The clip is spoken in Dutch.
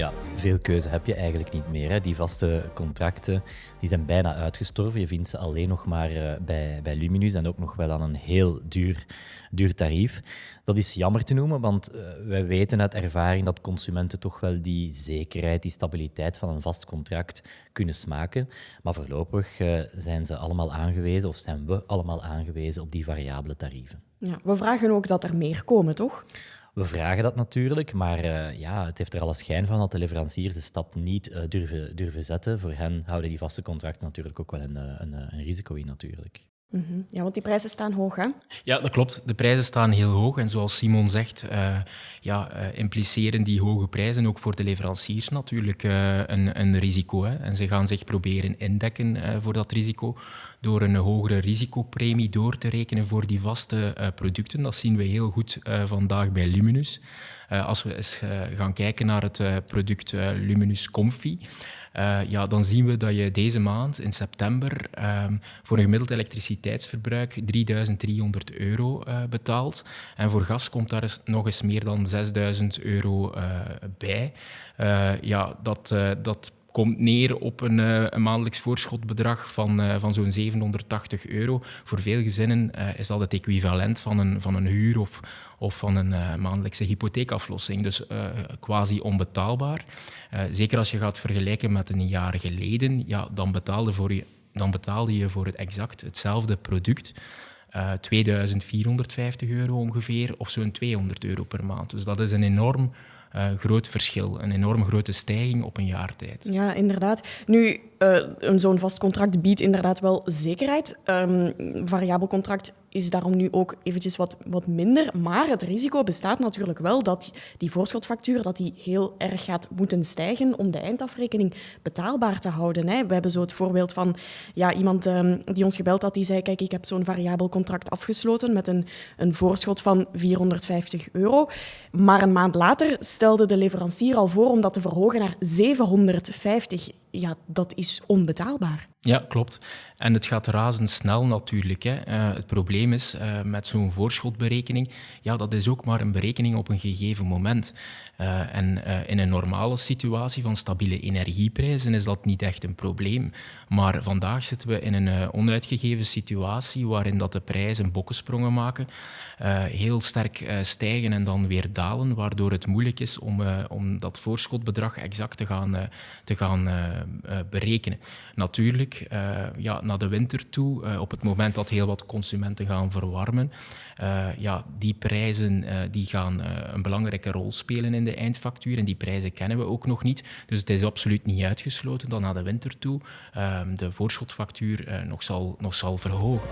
Ja, veel keuze heb je eigenlijk niet meer. Hè. Die vaste contracten die zijn bijna uitgestorven. Je vindt ze alleen nog maar uh, bij, bij Luminus en ook nog wel aan een heel duur, duur tarief. Dat is jammer te noemen, want uh, wij weten uit ervaring dat consumenten toch wel die zekerheid, die stabiliteit van een vast contract kunnen smaken. Maar voorlopig uh, zijn ze allemaal aangewezen, of zijn we allemaal aangewezen op die variabele tarieven. Ja, we vragen ook dat er meer komen, toch? We vragen dat natuurlijk, maar uh, ja, het heeft er alle schijn van dat de leveranciers de stap niet uh, durven, durven zetten. Voor hen houden die vaste contracten natuurlijk ook wel een, een, een risico in natuurlijk. -hmm. Ja, want die prijzen staan hoog, hè? Ja, dat klopt. De prijzen staan heel hoog. En zoals Simon zegt, uh, ja, uh, impliceren die hoge prijzen ook voor de leveranciers natuurlijk uh, een, een, risico. Hè? En ze gaan zich proberen indekken voor dat risico door een hogere risicopremie door te rekenen voor die vaste producten. Dat zien we heel goed vandaag bij Luminus. Als we eens gaan kijken naar het product Luminus Comfy, ja, dan zien we dat je deze maand, in september, um, voor een gemiddeld elektriciteitsverbruik 3300 euro betaalt. En voor gas komt daar nog eens meer dan 6000 euro bij. ja, dat, dat komt neer op een, uh, een maandelijks voorschotbedrag van, uh, van zo'n 780 euro. Voor veel gezinnen uh, is dat het equivalent van een, van een huur of, of van een maandelijkse hypotheekaflossing. Dus quasi onbetaalbaar. zeker als je gaat vergelijken met een jaar geleden, ja, dan, betaalde voor je, dan betaalde je voor het exact hetzelfde product. 2450 euro ongeveer, of zo'n 200 euro per maand. Dus dat is een enorm uh, groot verschil. Een enorm grote stijging op een jaar tijd. Ja, inderdaad. Nu, uh, zo'n vast contract biedt inderdaad wel zekerheid. Um, variabel contract is daarom nu ook eventjes wat, wat minder. Maar het risico bestaat natuurlijk wel dat die voorschotfactuur dat die heel erg gaat moeten stijgen om de eindafrekening betaalbaar te houden. Hè. We hebben zo het voorbeeld van ja, iemand um, die ons gebeld had, die zei, kijk, ik heb zo'n variabel contract afgesloten met een, een voorschot van 450 euro. Maar een maand later stelde de leverancier al voor om dat te verhogen naar 750 ja, dat is onbetaalbaar. Ja, klopt. En het gaat razendsnel natuurlijk. Hè. Uh, het probleem is uh, met zo'n voorschotberekening, ja, dat is ook maar een berekening op een gegeven moment. Uh, en in een normale situatie van stabiele energieprijzen is dat niet echt een probleem. Maar vandaag zitten we in een onuitgegeven situatie waarin dat de prijzen bokkensprongen maken, heel sterk stijgen en dan weer dalen, waardoor het moeilijk is om, om dat voorschotbedrag exact te gaan, te gaan berekenen. Natuurlijk, ja, naar de winter toe, uh, op het moment dat heel wat consumenten gaan verwarmen, uh, ja, die prijzen die gaan een belangrijke rol spelen in de eindfactuur en die prijzen kennen we ook nog niet. Dus het is absoluut niet uitgesloten dat naar de winter toe de voorschotfactuur nog, zal, nog zal verhogen.